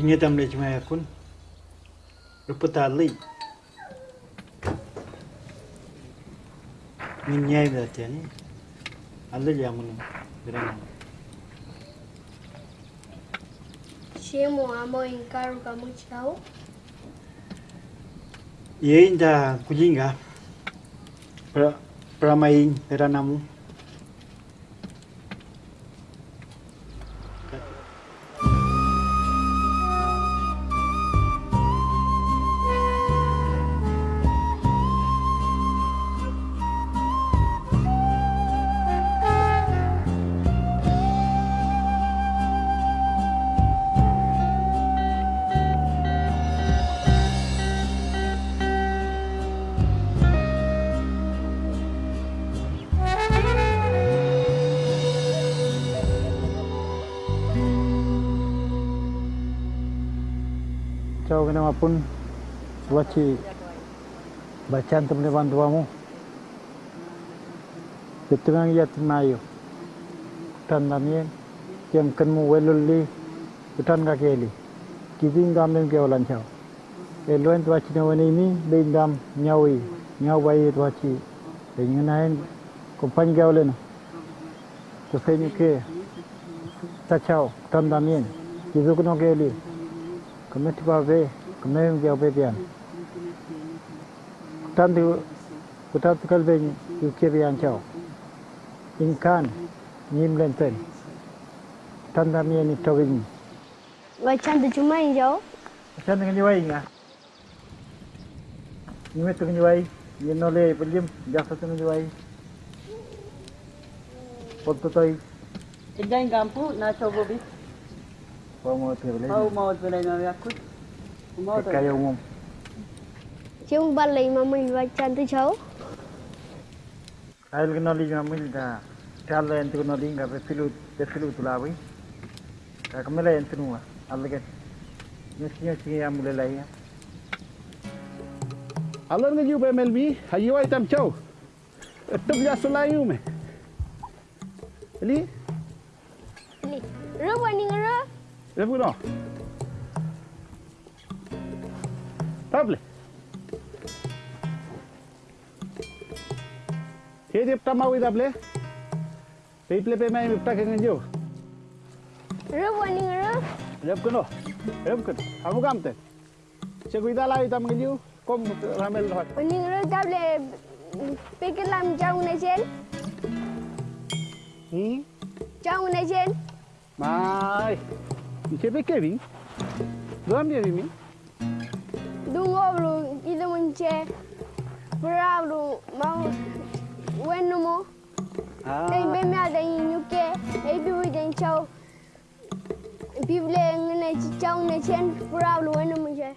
Ingat am lej mai akun. Rupa tali. Min nyai da tiani. Allah jamun. Gerang. Shemo amo inkaru kamu chao. Ye inda kujinga. Pra pramain peranamu. Ciao kena pun waci bacaan teman teman tuamu. Ketungang ya tenayo. Tan namien yang kenmu weluli utan kakeli. Kizing gam dem ke olan ciao. Eluen tuaci na wani mi bein gam nyawi nyawai tuaci. Dengan lain kumpan gaulena. Kusai ke tachao tan namien. Kizuk no keli. Kami tiba be kami jauh be bian kutan tu kutan tu kalau be UK bian jauh inkan nim lenten kutan kami ini towing Wacan tu cuma jauh. macam dengan jiwai ingat ini tu dengan jiwai ini nolai pelim jasa tu dengan jiwai foto toy Ejang gampu na coba bis. وموت بلينا او موت بلينا وياكل وموت كا يوم شو بالي ما مين بچان تشاو هل نوليج ما مين دا تعال انت نوليج بفلو بفلو تلاوي كمل انت نوا الله نسيا سيا مللايا الله نجيو بملبي هيوا يتم تشاو التبلا سلايومه لي لي رواني رو Sehr gut auch. Table. Thế tiếp tâm mau đi table. Bây ple pe mai mipta keng jo. Rub wani rub. Rub kuno. Rub kun. Kamu kam te. Che guida lai tam ngi jo. Kom ramel hot. Wani rub table pekelam jau na chen. Hmm? Jau na chen. Mai. Începe Kevin. Doamne, Kevin. Duoblu, ide munce, bravo, mau, bueno mo. Ei be mi ada inyuke, ei bibu den chau. Bible ngene chau ne chen, bravo, bueno munce.